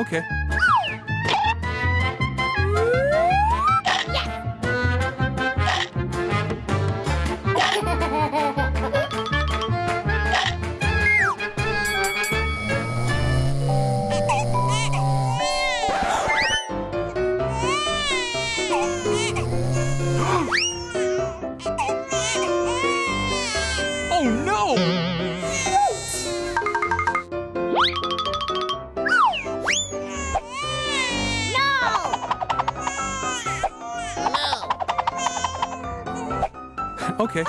Okay. Oh no! okay.